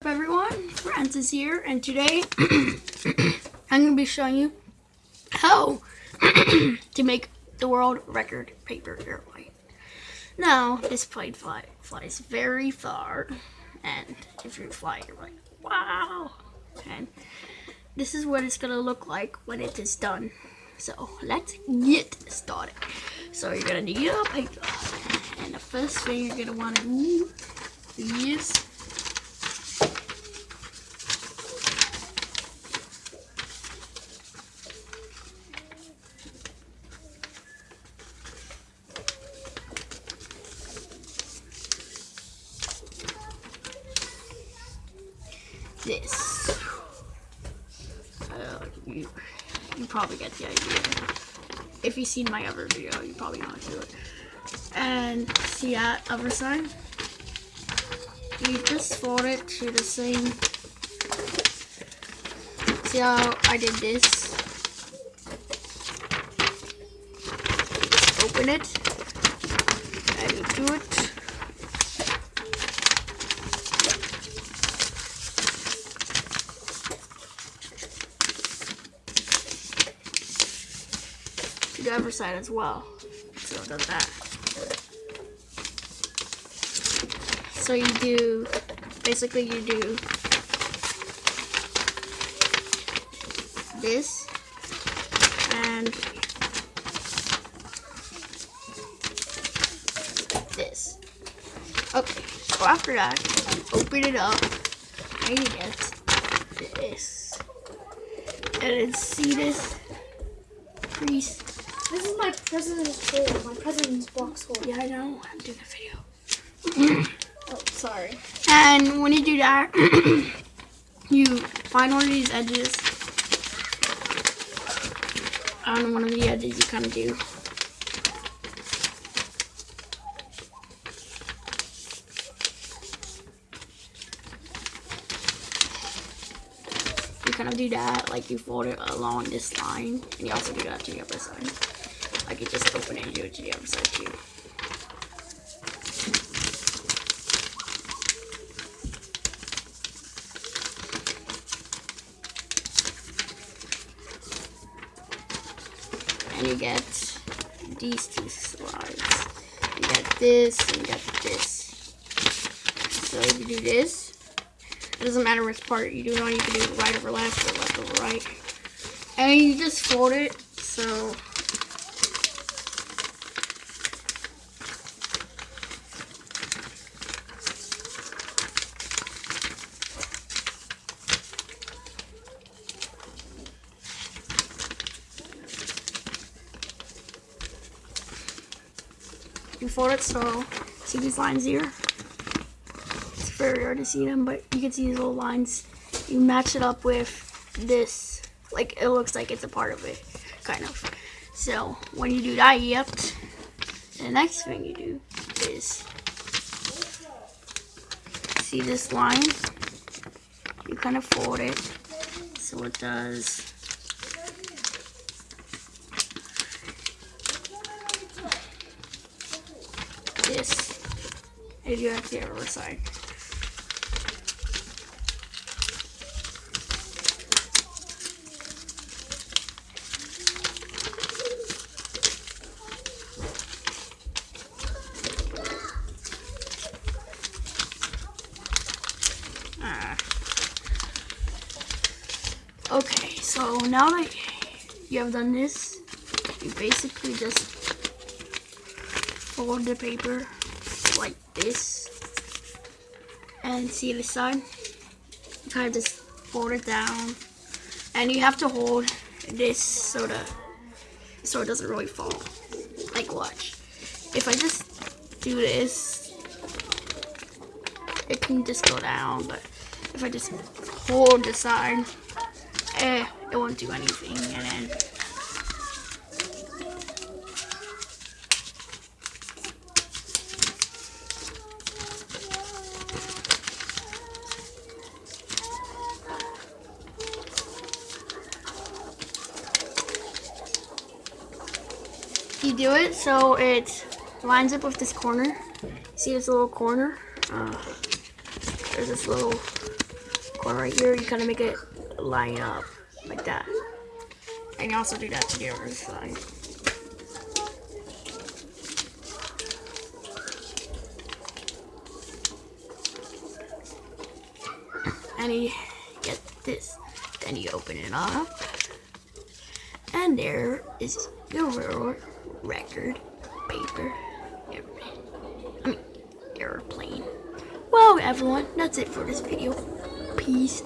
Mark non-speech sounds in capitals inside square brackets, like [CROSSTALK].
up everyone, Francis here, and today [CLEARS THROAT] I'm going to be showing you how [CLEARS THROAT] to make the world record paper airplane. Now, this plane fly, flies very far, and if you fly, you're like, wow! And this is what it's going to look like when it is done. So, let's get started. So, you're going to need a paper, and the first thing you're going to want to do is this. Uh, you, you probably get the idea. If you've seen my other video, you probably know how to do it. And see that other side? You just fold it to the same. See how I did this? Open it. And you do it. The other side as well. So it does that. So you do, basically you do this and this. Okay, so after that, open it up and you get this. And then see this crease this is my president's hole, my president's box hole. Yeah, I know. I'm doing a video. oh, sorry. And when you do that, [COUGHS] you find one of these edges. On one of the edges, you kind of do. You kind of do that, like you fold it along this line, and you also do that to the other side. I could just open it and do it to the other side too. And you get these two slides. You get this and you get this. So you do this. It doesn't matter which part you do it on. You can do right over left or left over right. And you just fold it so before it, so see these lines here? It's very hard to see them, but you can see these little lines. You match it up with this, like it looks like it's a part of it, kind of. So when you do that, yep, the next thing you do is see this line? You kind of fold it so it does this if you have the other side. Ah. Okay, so now that you have done this, you basically just fold the paper like this and see the side kind of just fold it down. And you have to hold this so the so it doesn't really fall. Like watch. If I just do this it can just go down but if I just hold the side eh, it won't do anything. And then you do it so it lines up with this corner. See this little corner? Uh, there's this little corner right here, you kind of make it line up like that. And you also do that to the other side. And you get this. Then you open it up. And there is your world record paper. I mean, airplane. Well, everyone, that's it for this video. Peace